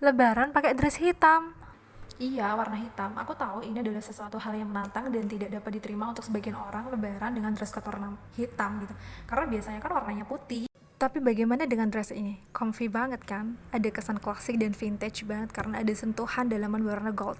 Lebaran pakai dress hitam. Iya, warna hitam. Aku tahu ini adalah sesuatu hal yang menantang dan tidak dapat diterima untuk sebagian orang lebaran dengan dress code hitam gitu. Karena biasanya kan warnanya putih. Tapi bagaimana dengan dress ini? Comfy banget kan? Ada kesan klasik dan vintage banget karena ada sentuhan dalaman warna gold.